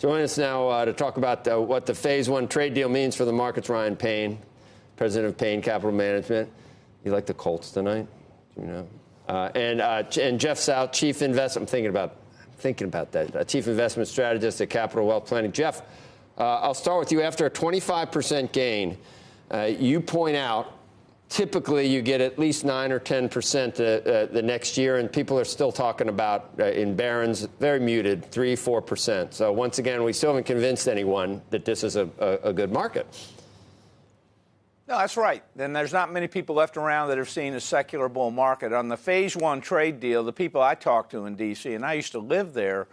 Join us now uh, to talk about uh, what the Phase One trade deal means for the markets. Ryan Payne, president of Payne Capital Management. You like the Colts tonight? You know? Uh, and uh, and Jeff Saut, chief investment. I'm thinking about thinking about that. Uh, chief investment strategist at Capital Wealth Planning. Jeff, uh, I'll start with you. After a 25% gain, you point out typically you get at least 9 or 10 percent uh, uh, the next year, and people are still talking about uh, in Barron's very muted, 3 4 percent. So once again, we still haven't convinced anyone that this is a, a, a good market. No, that's right. And there's not many people left around that have seen a secular bull market. On the phase one trade deal, the people I talked to in D.C., and I used to live there,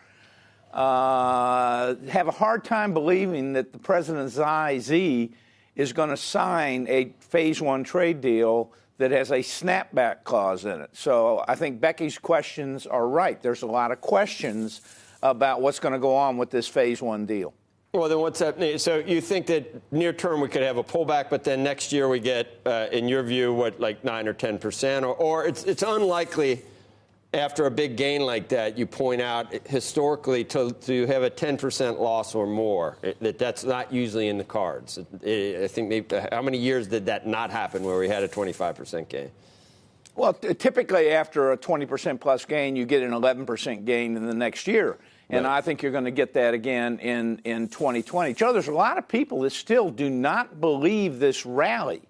uh, have a hard time believing that the president Xi is going to sign a phase one trade deal that has a snapback clause in it. So I think Becky's questions are right. There's a lot of questions about what's going to go on with this phase one deal. Well, then what's that? So you think that near term we could have a pullback, but then next year we get, uh, in your view, what like nine or ten percent, or, or it's it's unlikely after a big gain like that, you point out historically to, to have a 10% loss or more. It, that that's not usually in the cards. It, it, I think maybe, how many years did that not happen where we had a 25% gain? Well, typically after a 20% plus gain, you get an 11% gain in the next year. And right. I think you're going to get that again in, in 2020. Joe, there's a lot of people that still do not believe this rally.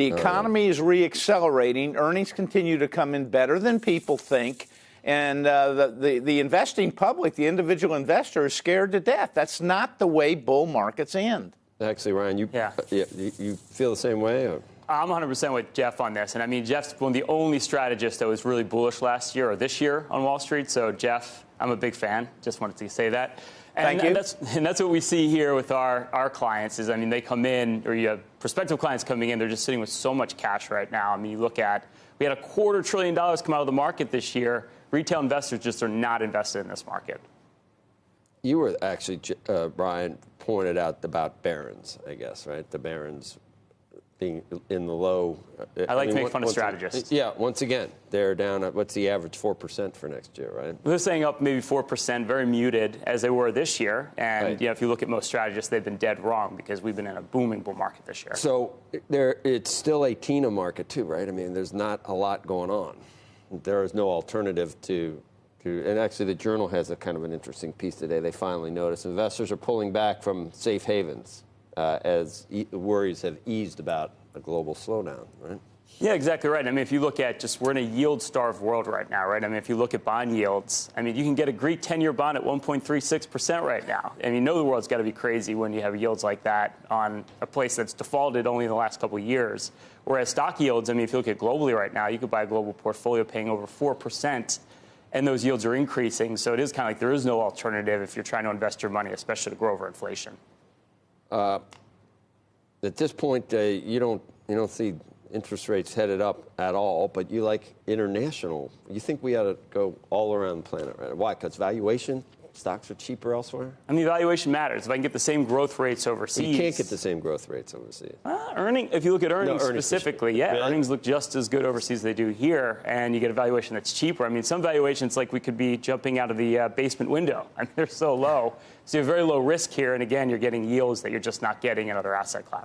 The economy is reaccelerating. Earnings continue to come in better than people think. And uh, the, the, the, investing public, the individual investor, is scared to death. That's not the way bull markets end. Actually, Ryan, you, yeah. Uh, you, you feel the same way? Or? I'm 100% with Jeff on this. And I mean, Jeff's one of the only strategists that was really bullish last year or this year on Wall Street. So, Jeff, I'm a big fan. Just wanted to say that. And, Thank you. And that's, and that's what we see here with our, our clients is, I mean, they come in, or you have prospective clients coming in, they're just sitting with so much cash right now. I mean, you look at, we had a quarter trillion dollars come out of the market this year. Retail investors just are not invested in this market. You were actually, uh, Brian, pointed out about Barron's, I guess, right? The Barron's being in the low. Uh, I like I mean, to make fun of strategists. Yeah, once again, they're down at what's the average 4% for next year, right? They're saying up maybe 4%, very muted as they were this year. And right. yeah, if you look at most strategists, they've been dead wrong because we've been in a booming bull market this year. So there, it's still a TINA market too, right? I mean, there's not a lot going on. There is no alternative to and actually, the Journal has a kind of an interesting piece today. They finally noticed investors are pulling back from safe havens uh, as e worries have eased about a global slowdown, right? Yeah, exactly right. I mean, if you look at just we're in a yield-starved world right now, right? I mean, if you look at bond yields, I mean, you can get a Greek 10-year bond at 1.36% right now. Mean, you know the world's got to be crazy when you have yields like that on a place that's defaulted only in the last couple of years. Whereas stock yields, I mean, if you look at globally right now, you could buy a global portfolio paying over 4%, and those yields are increasing. So it is kind of like there is no alternative if you're trying to invest your money, especially to grow over inflation. Uh, at this point, uh, you don't you don't see interest rates headed up at all, but you like international. You think we ought to go all around the planet, right? Why? Because valuation, stocks are cheaper elsewhere? I mean, valuation matters. If I can get the same growth rates overseas. You can't get the same growth rates overseas. Uh, earning, if you look at earnings, no, earnings specifically, yeah, really? earnings look just as good overseas as they do here, and you get a valuation that's cheaper. I mean, some valuations like we could be jumping out of the uh, basement window. I mean, they're so low. So you have very low risk here, and again, you're getting yields that you're just not getting in other asset classes.